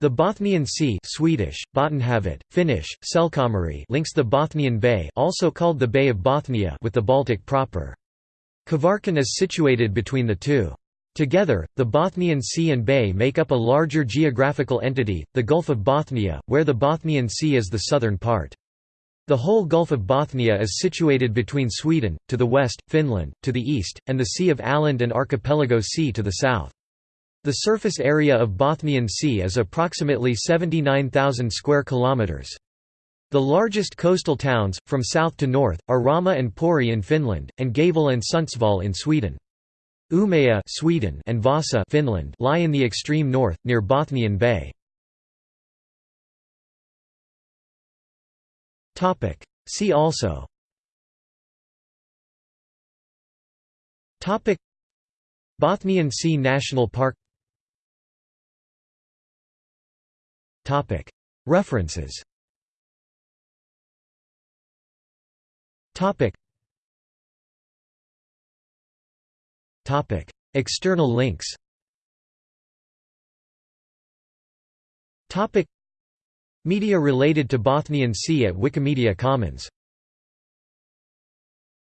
The Bothnian Sea Swedish, Bottenhavet, Finnish, Selkämeri links the Bothnian Bay also called the Bay of Bothnia with the Baltic proper. Kvarken is situated between the two. Together, the Bothnian Sea and Bay make up a larger geographical entity, the Gulf of Bothnia, where the Bothnian Sea is the southern part. The whole Gulf of Bothnia is situated between Sweden, to the west, Finland, to the east, and the Sea of Åland and Archipelago Sea to the south. The surface area of Bothnian Sea is approximately 79,000 square kilometers. The largest coastal towns, from south to north, are Rauma and Pori in Finland, and Gävle and Sundsvall in Sweden. Umeå Sweden and Vasa Finland lie in the extreme north, near Bothnian Bay. See also Bothnian Sea National Park References. External links. Media related to Bothnian Sea at Wikimedia Commons